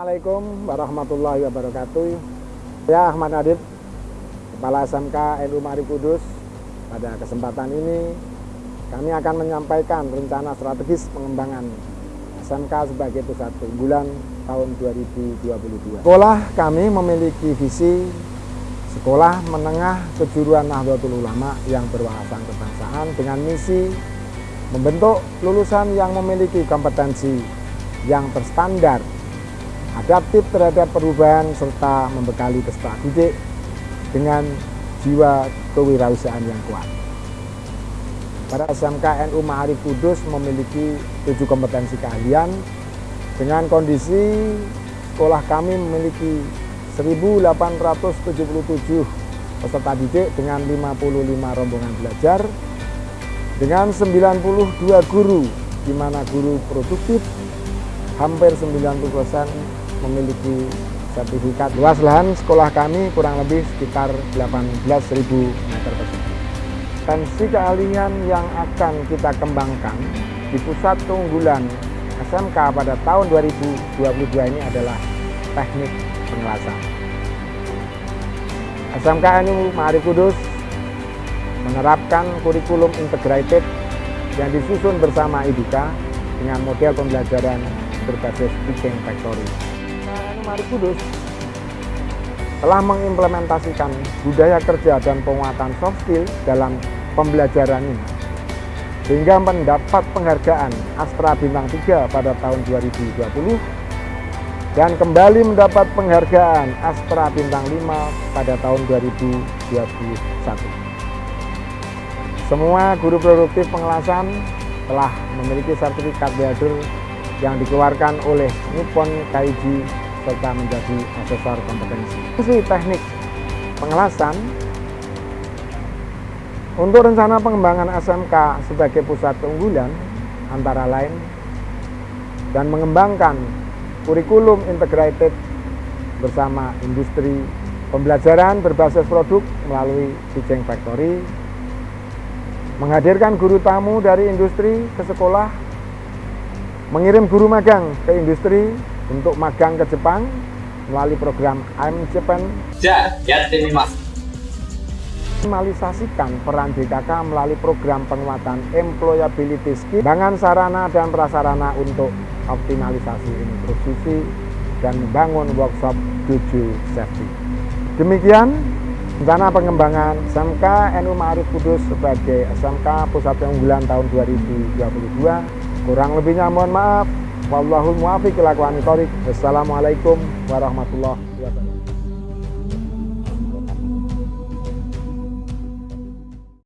Assalamualaikum warahmatullahi wabarakatuh. Saya Ahmad Nadib, Kepala SMK NU Mari Kudus. Pada kesempatan ini kami akan menyampaikan rencana strategis pengembangan SMK sebagai pusat unggulan tahun 2022. Sekolah kami memiliki visi sekolah menengah kejuruan Nahdlatul Ulama yang berwawasan kebangsaan dengan misi membentuk lulusan yang memiliki kompetensi yang terstandar adaptif terhadap perubahan serta membekali peserta didik dengan jiwa kewirausahaan yang kuat. Pada SMK NU Ma'arif Kudus memiliki tujuh kompetensi keahlian dengan kondisi sekolah kami memiliki 1877 peserta didik dengan 55 rombongan belajar dengan 92 guru di mana guru produktif hampir 90% memiliki sertifikat. Luas lahan sekolah kami kurang lebih sekitar 18.000 meter persegi. Tensi keahlian yang akan kita kembangkan di pusat keunggulan SMK pada tahun 2022 ini adalah teknik pengelasan. SMK NU Ma'arif Kudus menerapkan kurikulum integrated yang disusun bersama IDUKA dengan model pembelajaran berbasis teaching factory. Mari Kudus telah mengimplementasikan budaya kerja dan penguatan soft skill dalam pembelajaran ini sehingga mendapat penghargaan Astra Bintang 3 pada tahun 2020 dan kembali mendapat penghargaan Astra Bintang 5 pada tahun 2021. Semua guru produktif pengelasan telah memiliki sertifikat Beader yang dikeluarkan oleh Nippon Kaiji serta menjadi asesor kompetensi. Fungsi teknik pengelasan untuk rencana pengembangan SMK sebagai pusat keunggulan antara lain dan mengembangkan kurikulum integrated bersama industri pembelajaran berbasis produk melalui teaching factory menghadirkan guru tamu dari industri ke sekolah mengirim guru magang ke industri untuk magang ke Jepang melalui program I'm Japan. Ya, ya, mas. Optimalisasikan peran BKK melalui program penguatan employability skill, bangan sarana dan prasarana untuk optimalisasi inklusisi dan membangun workshop tujuh safety. Demikian rencana pengembangan SMK NU Ma'arif Kudus sebagai SMK Pusat Keunggulan tahun 2022 Kurang lebihnya mohon maaf. Wallahul muwafiq ila Wassalamualaikum warahmatullahi wabarakatuh.